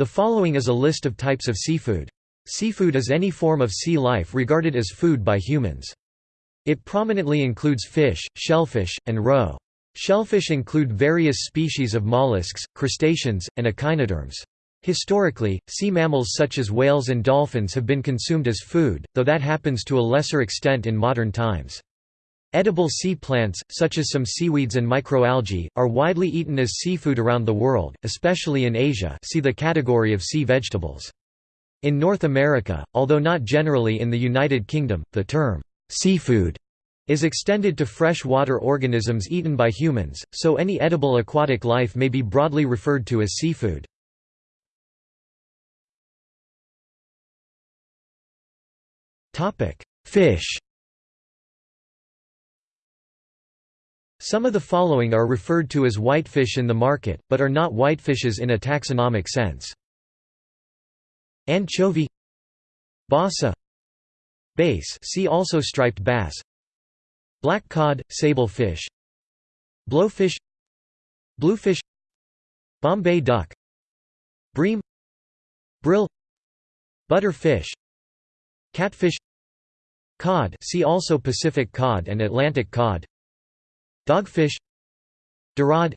The following is a list of types of seafood. Seafood is any form of sea life regarded as food by humans. It prominently includes fish, shellfish, and roe. Shellfish include various species of mollusks, crustaceans, and echinoderms. Historically, sea mammals such as whales and dolphins have been consumed as food, though that happens to a lesser extent in modern times. Edible sea plants, such as some seaweeds and microalgae, are widely eaten as seafood around the world, especially in Asia see the category of sea vegetables. In North America, although not generally in the United Kingdom, the term, seafood, is extended to freshwater organisms eaten by humans, so any edible aquatic life may be broadly referred to as seafood. Fish Some of the following are referred to as whitefish in the market, but are not whitefishes in a taxonomic sense. Anchovy Basa Bass see also striped bass. Black cod, sable fish Blowfish Bluefish. Bombay duck. Bream Brill. Butterfish. Catfish. Cod see also Pacific cod and Atlantic cod Dogfish Dorade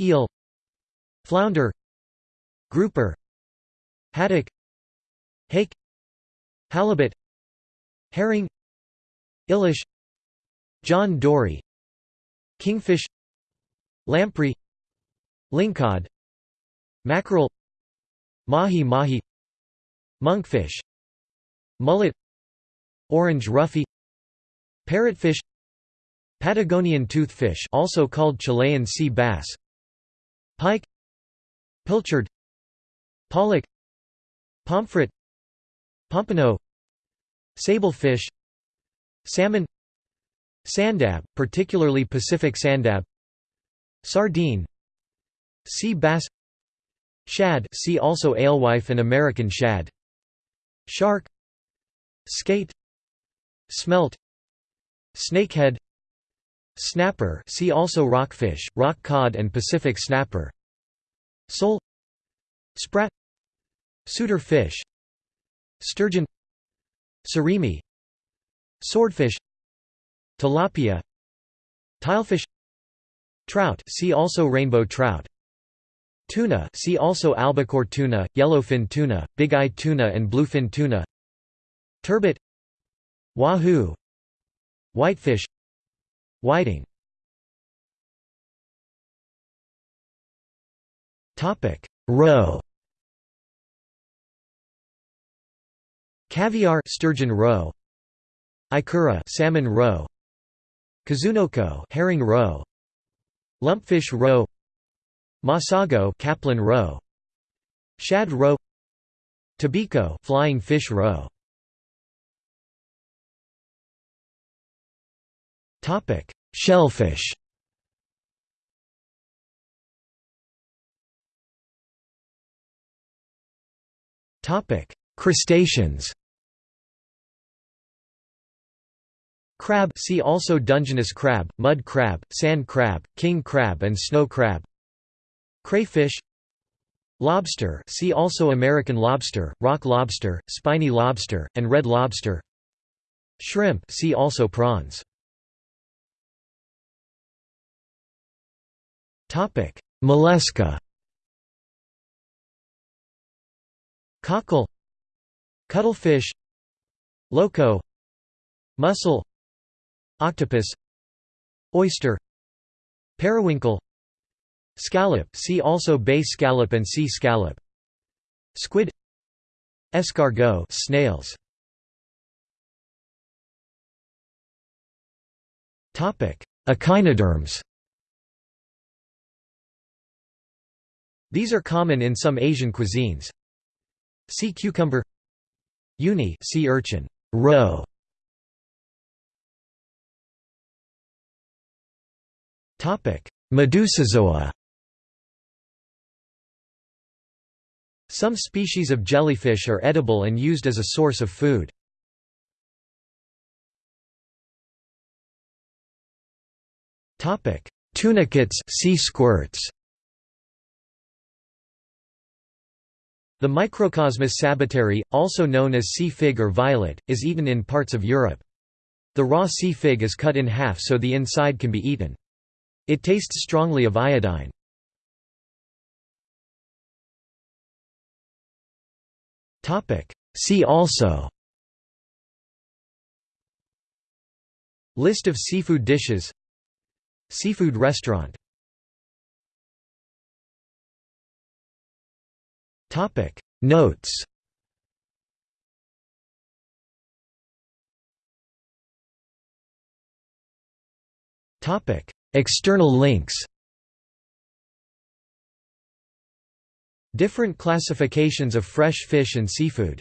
Eel Flounder Grouper Haddock Hake Halibut Herring Ilish John Dory Kingfish Lamprey Lingcod Mackerel Mahi-mahi Monkfish Mullet Orange roughy Parrotfish Patagonian toothfish also called Chilean sea bass. Pike. Pilchard. Pollock. Pomfret. Pompano. Sablefish. Salmon. Sanddab, particularly Pacific sanddab. Sardine. Sea bass. Shad see also alewife and American shad. Shark. Skate. Smelt. Snakehead Snapper see also rockfish, rock cod and Pacific snapper. Sole Sprat. Suitor fish Sturgeon. Surimi. Swordfish. Tilapia. Tilefish. Trout see also rainbow trout. Tuna see also albacore tuna, yellowfin tuna, big-eye tuna and bluefin tuna. Turbot. Wahoo. Whitefish Whiting Topic: Roe. Caviar sturgeon roe. Ikura salmon roe. Kazunoko herring roe. Lumpfish roe. Masago capelin roe. Shad roe. Tobiko flying fish roe. Topic: Shellfish. Topic: Crustaceans. Crab. See also Dungeness crab, mud crab, sand crab, king crab and snow crab. Crayfish. Lobster. See also American lobster, rock lobster, spiny lobster, and red lobster. Shrimp. See also prawns Topic: Mollusca. Cockle, cuttlefish, loco, mussel, octopus, oyster, periwinkle, scallop. See also bay scallop and sea scallop. Squid, escargot, snails. Topic: Echinoderms. These are common in some Asian cuisines. Sea cucumber. Uni sea urchin. Roe. Topic. Medusozoa Some species of jellyfish are edible and used as a source of food. Topic. Tunicates sea squirts The Microcosmus sabatieri, also known as sea fig or violet, is eaten in parts of Europe. The raw sea fig is cut in half so the inside can be eaten. It tastes strongly of iodine. See also List of seafood dishes Seafood restaurant Notes. Topic. External links. Different classifications of fresh fish and seafood